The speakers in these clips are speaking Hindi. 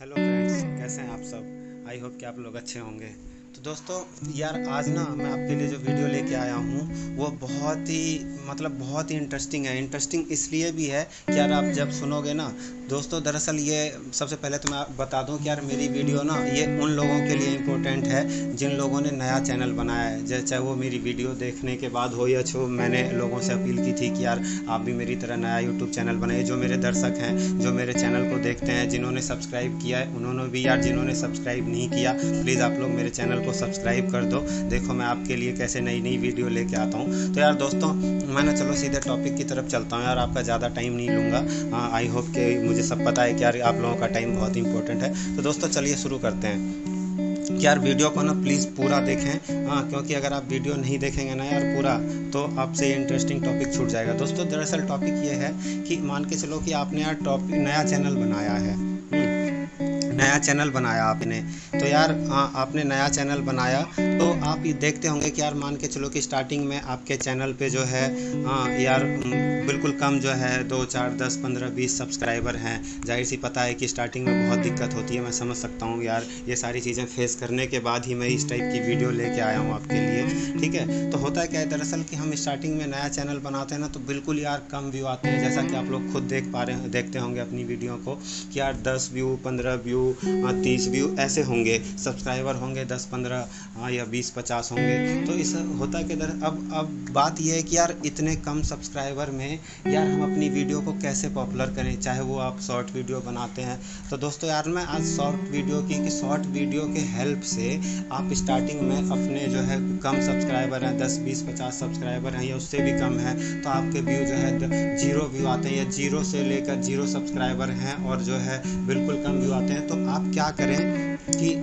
हेलो फ्रेंड्स कैसे हैं आप सब? आई होप कि आप लोग अच्छे होंगे। तो दोस्तों, यार आज ना मैं आपके लिए जो वीडियो लेके आया हूँ, वो बहुत ही मतलब बहुत ही इंटरेस्टिंग है। इंटरेस्टिंग इसलिए भी है कि यार आप जब सुनोगे ना दोस्तों, दरअसल ये सबसे पहले तो मैं बता दूँ कि यार मेरी वीडियो ना, ये उन लोगों के लिए इम्पोर्टेंट है, जिन लोगों ने नया चैनल बनाया है। जैसे चाहे वो मेरी वीडियो देखने के बाद हो या छो मैंने लोगों से अपील की थी कि यार आप भी मेरी तरह नया यूट्यूब चैनल बनाइए जो मेरे दर्शक हैं, जो मेरे चैनल को देखते हैं, जिन्होंने सब्सक्राइब किया है, उन्होंने भी यार जिन्होंने सब्सक्राइब नहीं किया प्लीज़ आप लोग मेरे चैनल को सब्सक्राइब कर दो। देखो मैं आपके लिए कैसे नई नई वीडियो लेके आता हूँ। तो यार दोस्तों, मैं ना चलो सीधे टॉपिक की तरफ़ चलता हूँ। यार आपका ज़्यादा टाइम नहीं लूँगा। आई होप कि मुझे सब पता है कि यार आप लोगों का टाइम बहुत इंपॉर्टेंट है। तो दोस्तों, चलिए शुरू करते हैं। यार वीडियो को ना प्लीज़ पूरा देखें। हाँ क्योंकि अगर आप वीडियो नहीं देखेंगे ना यार पूरा तो आपसे इंटरेस्टिंग टॉपिक छूट जाएगा। दोस्तों, दरअसल टॉपिक ये है कि मान के चलो कि आपने यार टॉपिक नया चैनल बनाया है। नया चैनल बनाया आपने। तो यार आ, आपने नया चैनल बनाया तो आप ये देखते होंगे कि यार मान के चलो कि स्टार्टिंग में आपके चैनल पे जो है आ, यार बिल्कुल कम जो है दो चार दस पंद्रह बीस सब्सक्राइबर हैं। ज़ाहिर सी पता है कि स्टार्टिंग में बहुत दिक्कत होती है मैं समझ सकता हूँ यार ये सारी चीज़ें फेस करने के बाद ही मैं इस टाइप की वीडियो लेके आया हूँ आपके लिए ठीक है? तो होता है क्या है दरअसल कि हम स्टार्टिंग में नया चैनल बनाते हैं ना तो बिल्कुल यार कम व्यू आते हैं जैसा कि आप लोग खुद देख पा रहे हैं देखते होंगे अपनी वीडियो को कि यार दस व्यू पंद्रह व्यू तीस व्यू ऐसे होंगे सब्सक्राइबर होंगे, दस, पंद्रह या बीस, पचास होंगे। तो इस होता कि अब अब बात यह है कि यार इतने कम सब्सक्राइबर में यार हम अपनी वीडियो को कैसे पॉपुलर करें? चाहे वो आप शॉर्ट वीडियो बनाते हैं। तो दोस्तों यार मैं आज शॉर्ट वीडियो की, कि शॉर्ट वीडियो के हेल्प से आप स्टार्टिंग में अपने जो है कम सब्सक्राइबर हैं, दस, बीस, पचास सब्सक्राइबर हैं, या उससे भी कम है तो आपके व्यू जो है ज़ीरो व्यू आते हैं, या ज़ीरो से लेकर ज़ीरो सब्सक्राइबर हैं, और जो है बिल्कुल कम व्यू आते हैं। तो आप क्या करें कि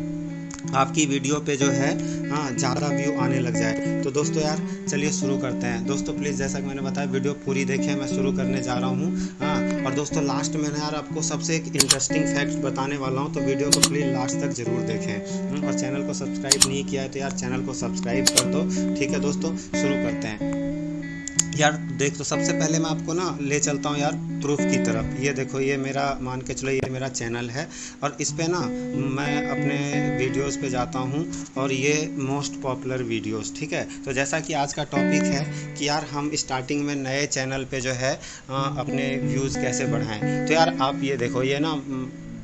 आपकी वीडियो पे जो है हाँ ज़्यादा व्यू आने लग जाए। तो दोस्तों यार चलिए शुरू करते हैं। दोस्तों प्लीज़ जैसा कि मैंने बताया वीडियो पूरी देखें मैं शुरू करने जा रहा हूँ। हाँ और दोस्तों लास्ट में यार आपको सबसे एक इंटरेस्टिंग फैक्ट बताने वाला हूँ तो वीडियो को प्लीज़ लास्ट तक ज़रूर देखें। हम्म, और चैनल को सब्सक्राइब नहीं किया है तो यार चैनल को सब्सक्राइब कर दो। ठीक है दोस्तों शुरू करते हैं। यार देख तो सबसे पहले मैं आपको ना ले चलता हूँ यार प्रूफ की तरफ़। ये देखो, ये मेरा मान के चलो, ये मेरा चैनल है और इस पर ना मैं अपने वीडियोस पे जाता हूँ और ये मोस्ट पॉपुलर वीडियोस, ठीक है? तो जैसा कि आज का टॉपिक है कि यार हम स्टार्टिंग में नए चैनल पे जो है अपने व्यूज़ कैसे बढ़ाएँ। तो यार आप ये देखो, ये ना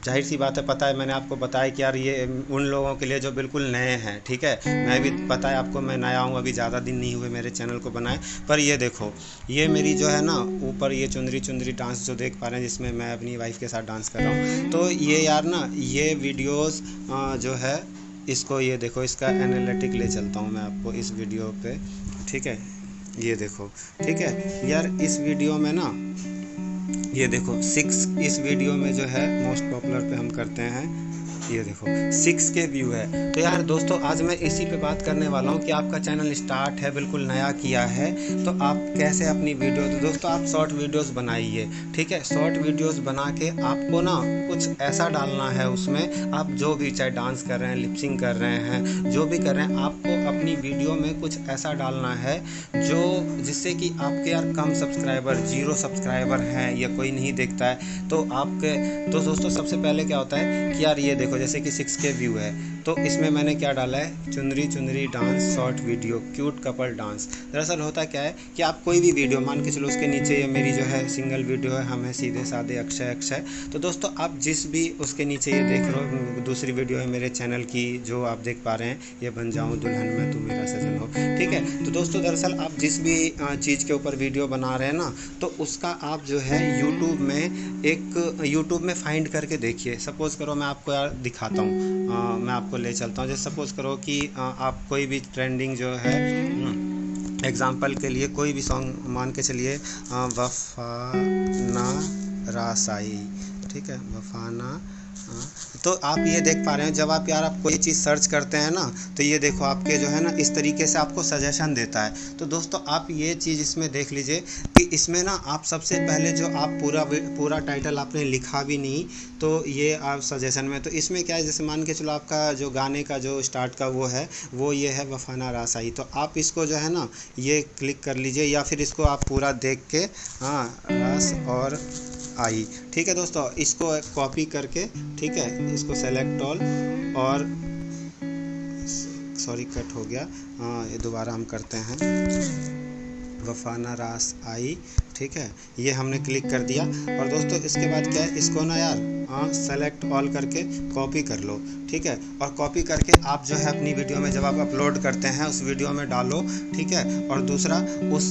ज़ाहिर सी बात है, पता है, मैंने आपको बताया कि यार ये उन लोगों के लिए जो बिल्कुल नए हैं, ठीक है? मैं भी, पता है आपको, मैं नया हूँ, अभी ज़्यादा दिन नहीं हुए मेरे चैनल को बनाए, पर ये देखो, ये मेरी जो है ना, ऊपर ये चुंदरी चुंदरी डांस जो देख पा रहे हैं, जिसमें मैं अपनी वाइफ के साथ डांस कर रहा हूँ तो ये यार ना, ये वीडियोज़ जो है, इसको ये देखो, इसका एनालिटिक ले चलता हूँ मैं आपको इस वीडियो पे, ठीक है? ये देखो, ठीक है? यार इस वीडियो में ना ये देखो सिक्स इस वीडियो में जो है मोस्ट पॉपुलर पे हम करते हैं। ये देखो सिक्स के व्यू है। तो यार दोस्तों, आज मैं इसी पे बात करने वाला हूँ कि आपका चैनल स्टार्ट है, बिल्कुल नया किया है तो आप कैसे अपनी वीडियो तो दोस्तों, आप शॉर्ट वीडियोस बनाइए, ठीक है? शॉर्ट वीडियोस बना के आपको ना कुछ ऐसा डालना है उसमें, आप जो भी चाहे डांस कर रहे हैं लिपसिंग कर रहे हैं, जो भी कर रहे हैं, आपको अपनी वीडियो में कुछ ऐसा डालना है जो जिससे कि आपके यार कम सब्सक्राइबर ज़ीरो सब्सक्राइबर हैं या कोई नहीं देखता है। तो आपके तो दोस्तों, सबसे पहले क्या होता है कि यार ये देखो जैसे कि सिक्स के व्यू है। तो इसमें मैंने क्या डाला है? चुनरी चुनरी dance, short video, cute couple dance. दरअसल होता क्या है कि आप कोई भी वीडियो, मान के चलो उसके नीचे ये मेरी जो है सिंगल वीडियो है, हम है सीधे साधे, अक्षय अक्षय। तो दोस्तों, आप जिस भी उसके नीचे ये देख रहे हो दूसरी वीडियो है मेरे चैनल की, जो आप देख पा रहे हैं, ये बन जाऊँ दुल्हन में, तू मेरा सजन हो। ठीक है? तो दोस्तों, दरअसल आप जिस भी चीज़ के ऊपर वीडियो बना रहे हैं ना तो उसका आप जो है यूट्यूब में एक यूट्यूब में फाइंड करके देखिए। सपोज़ करो मैं आपको यार दिखाता हूँ। मैं आपको ले चलता हूँ। जैसे सपोज़ करो कि आप कोई भी ट्रेंडिंग जो है एग्ज़ाम्पल के लिए कोई भी सॉन्ग मान के चलिए वफाना रासाई, ठीक है? वफाना तो आप ये देख पा रहे हैं, जब आप यार आप कोई चीज़ सर्च करते हैं ना तो ये देखो आपके जो है ना, इस तरीके से आपको सजेशन देता है। तो दोस्तों, आप ये चीज़ इसमें देख लीजिए कि इसमें ना, आप सबसे पहले जो आप पूरा पूरा टाइटल आपने लिखा भी नहीं तो ये आप सजेशन में तो इसमें क्या है, जैसे मान के चलो आपका जो गाने का जो स्टार्ट का वो है, वो ये है वफाना रासाई। तो आप इसको जो है ना, ये क्लिक कर लीजिए, या फिर इसको आप पूरा देख के हाँ रस और आई। ठीक है दोस्तों, इसको कॉपी करके, ठीक है, इसको सेलेक्ट ऑल और सॉरी कट हो गया। हाँ ये दोबारा हम करते हैं। वफाना रास आई ठीक है? ये हमने क्लिक कर दिया। और दोस्तों इसके बाद क्या है? इसको ना यार हाँ सेलेक्ट ऑल करके कॉपी कर लो ठीक है? और कॉपी करके आप जो है अपनी वीडियो में जब आप अपलोड करते हैं उस वीडियो में डालो ठीक है? और दूसरा उस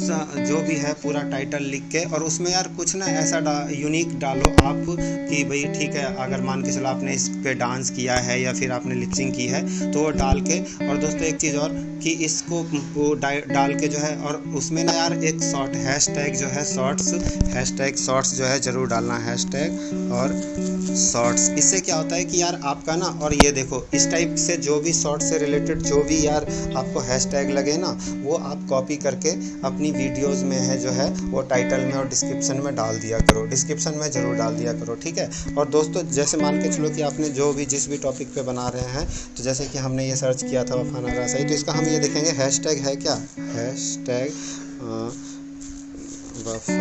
जो भी है पूरा टाइटल लिख के और उसमें यार कुछ ना ऐसा डा, यूनिक डालो आप कि भाई ठीक है अगर मान के चलो आपने इस पे डांस किया है या फिर आपने लिपसिंग की है तो वो डाल के और दोस्तों एक चीज़ और कि इसको डाल के जो है और उसमें ना यार, एक शॉर्ट हैश टैग जो है शॉर्ट्स हैश टैग शॉर्ट्स जो है ज़रूर डालना हैश टैग और शॉर्ट्स इससे क्या होता है कि यार आपका ना, और ये देखो, इस टाइप से जो भी शॉर्ट से रिलेटेड जो भी यार आपको हैशटैग लगे ना, वो आप कॉपी करके अपनी वीडियोस में है जो है, वो टाइटल में और डिस्क्रिप्शन में डाल दिया करो। डिस्क्रिप्शन में ज़रूर डाल दिया करो, ठीक है? और दोस्तों, जैसे मान के चलो कि आपने जो भी, जिस भी टॉपिक पे बना रहे हैं तो जैसे कि हमने ये सर्च किया था वफाना रासाई तो इसका हम ये देखेंगे हैश टैग है क्या? हैश वफा।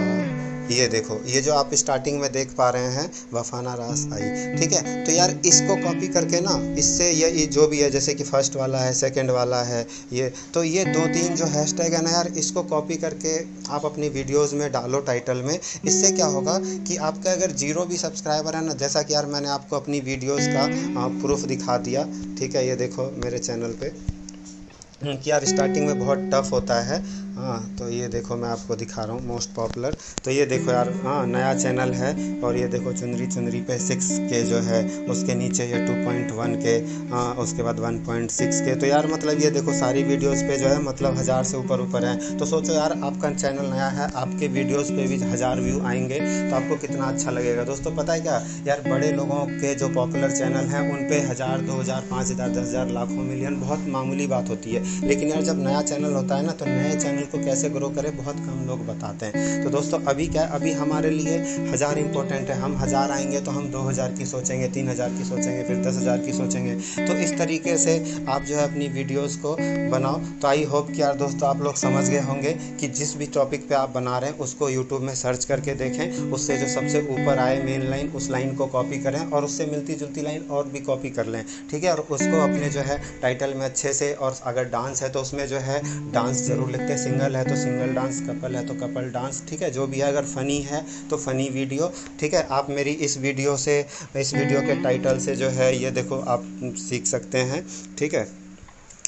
ये देखो ये जो आप स्टार्टिंग में देख पा रहे हैं वफाना रास आई। ठीक है? तो यार इसको कॉपी करके ना इससे ये, ये जो भी है जैसे कि फ़र्स्ट वाला है सेकंड वाला है ये तो ये दो तीन जो हैशटैग है ना यार इसको कॉपी करके आप अपनी वीडियोस में डालो टाइटल में। इससे क्या होगा कि आपका अगर ज़ीरो भी सब्सक्राइबर है ना जैसा कि यार मैंने आपको अपनी वीडियोज़ का प्रूफ दिखा दिया। ठीक है? ये देखो मेरे चैनल पर कि यार स्टार्टिंग में बहुत टफ होता है। हाँ तो ये देखो मैं आपको दिखा रहा हूँ मोस्ट पॉपुलर तो ये देखो यार हाँ नया चैनल है और ये देखो चुनरी चुनरी पे सिक्स के जो है, उसके नीचे ये टू पॉइंट वन के हाँ उसके बाद वन पॉइंट सिक्स के। तो यार मतलब ये देखो सारी वीडियोस पे जो है मतलब हज़ार से ऊपर ऊपर है। तो सोचो यार, आपका चैनल नया है, आपके वीडियोज़ पर भी हज़ार व्यू आएँगे तो आपको कितना अच्छा लगेगा। दोस्तों, पता है क्या? यार बड़े लोगों के जो पॉपुलर चैनल हैं, उन पर हज़ार, दो हज़ार, पाँच हज़ार, दस हज़ार, लाखों मिलियन बहुत मामूली बात होती है। लेकिन यार जब नया चैनल होता है ना तो नए चैनल को कैसे ग्रो करें, बहुत कम लोग बताते हैं। तो दोस्तों, अभी क्या अभी हमारे लिए हज़ार इंपॉर्टेंट है। हम हज़ार आएँगे तो हम दो हज़ार की सोचेंगे, तीन हज़ार की सोचेंगे, फिर दस हज़ार की सोचेंगे। तो इस तरीके से आप जो है अपनी वीडियोज़ को बनाओ। तो आई होप कि यार दोस्तों, आप लोग समझ गए होंगे कि जिस भी टॉपिक पे आप बना रहे हैं, उसको यूट्यूब में सर्च करके देखें। उससे जो सबसे ऊपर आए मेन लाइन उस लाइन को कॉपी करें और उससे मिलती जुलती लाइन और भी कॉपी कर लें। ठीक है? और उसको अपने जो है टाइटल में अच्छे से, और अगर डांस है तो उसमें जो है डांस ज़रूर लिखते हैं। सिंगल है तो सिंगल डांस, कपल है तो कपल डांस, ठीक है? जो भी है, अगर फ़नी है तो फ़नी वीडियो, ठीक है? आप मेरी इस वीडियो से, इस वीडियो के टाइटल से जो है, ये देखो, आप सीख सकते हैं, ठीक है?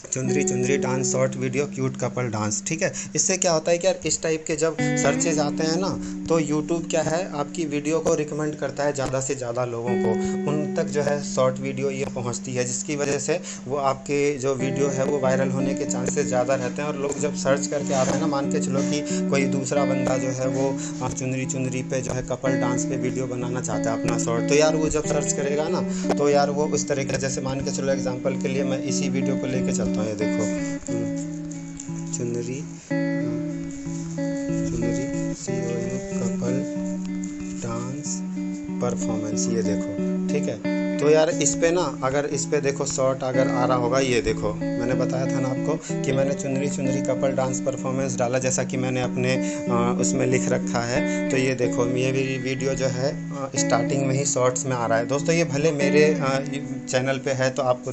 चुंदरी चुंदरी dance, short video, cute couple dance, ठीक है? इससे क्या होता है कि यार, इस टाइप के जब सर्चेज आते हैं ना तो यूट्यूब क्या है, आपकी वीडियो को रिकमेंड करता है ज़्यादा से ज़्यादा लोगों को। उन तक जो है शॉर्ट वीडियो ये पहुँचती है, जिसकी वजह से वो आपके जो वीडियो है वो वायरल होने के चांसेस ज़्यादा रहते हैं और लोग जब सर्च करके आते हैं ना, मान के चलो कि कोई दूसरा बंदा जो है वो चुनरी चुनरी पे जो है कपल डांस पे वीडियो बनाना चाहता है अपना शॉर्ट तो यार वो जब सर्च करेगा ना तो यार वो उस तरीके जैसे मान के चलो एग्ज़ाम्पल के लिए मैं इसी वीडियो को लेकर चलता हूँ, ये देखो। चुनरी चुनरी कपल डांस परफॉर्मेंस, ये देखो। ठीक है। तो यार इस पे ना अगर इस पे देखो शॉर्ट अगर आ रहा होगा ये देखो मैंने बताया था ना आपको कि मैंने चुनरी चुनरी कपल डांस परफॉर्मेंस डाला जैसा कि मैंने अपने आ, उसमें लिख रखा है। तो ये देखो ये भी वीडियो जो है स्टार्टिंग में ही शॉर्ट्स में आ रहा है। दोस्तों ये भले मेरे आ, चैनल पे है तो आपको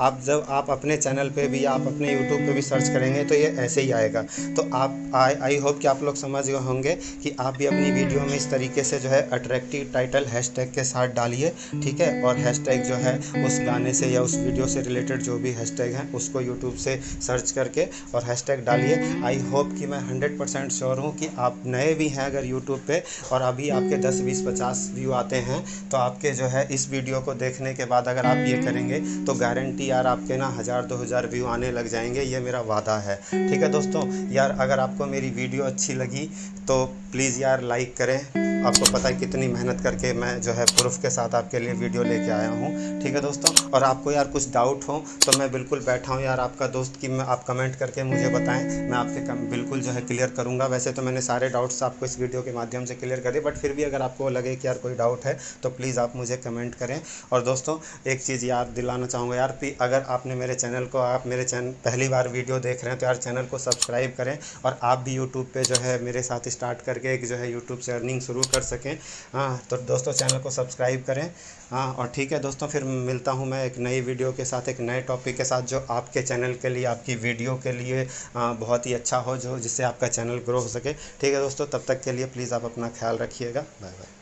आप जब आप अपने चैनल पे भी आप अपने यूट्यूब पे भी सर्च करेंगे तो ये ऐसे ही आएगा। तो आप आई होप कि आप लोग समझ गए होंगे कि आप भी अपनी वीडियो में इस तरीके से जो है अट्रैक्टिव टाइटल हैशटैग के साथ डालिए ठीक है? और हैशटैग जो है, उस गाने से या उस वीडियो से रिलेटेड जो भी हैशटैग हैं, उसको यूट्यूब से सर्च करके और हैशटैग डालिए। आई होप कि मैं हंड्रेड परसेंट श्योर हूँ कि आप नए भी हैं अगर यूट्यूब पे और अभी आपके दस, बीस, पचास व्यू आते हैं तो आपके जो है इस वीडियो को देखने के बाद अगर आप ये करेंगे तो गारंटी यार आपके ना हज़ार, दो हज़ार व्यू आने लग जाएँगे। ये मेरा वादा है। ठीक है दोस्तों, यार अगर आपको मेरी वीडियो अच्छी लगी तो प्लीज़ यार लाइक करें। आपको पता है कितनी मेहनत करके मैं जो है प्रूफ के साथ आपके लिए वीडियो लेके आया हूँ। ठीक है दोस्तों? और आपको यार कुछ डाउट हो तो मैं बिल्कुल बैठा हूँ यार आपका दोस्त कि मैं आप कमेंट करके मुझे बताएँ। मैं आपके कम, बिल्कुल जो है क्लियर करूँगा। वैसे तो मैंने सारे डाउट्स आपको इस वीडियो के माध्यम से क्लियर कर बट फिर भी अगर आपको लगे कि यार कोई डाउट है तो प्लीज़ आप मुझे कमेंट करें। और दोस्तों एक चीज़ याद दिलाना चाहूँगा यार अगर आपने मेरे चैनल को आप मेरे चैनल पहली बार वीडियो देख रहे हैं तो यार चैनल को सब्सक्राइब करें। और आप भी यूट्यूब पर जो है मेरे साथ स्टार्ट करके एक जो है यूट्यूब से अर्निंग शुरू कर सकें। हाँ तो दोस्तों चैनल को सब्सक्राइब करें। हाँ और ठीक है दोस्तों फिर मिलता हूँ मैं एक नई वीडियो के साथ एक नए टॉपिक के साथ जो आपके चैनल के लिए आपकी वीडियो के लिए आ, बहुत ही अच्छा हो जो जिससे आपका चैनल ग्रो हो सके। ठीक है दोस्तों तब तक के लिए प्लीज़ आप अपना ख्याल रखिएगा। Bye bye.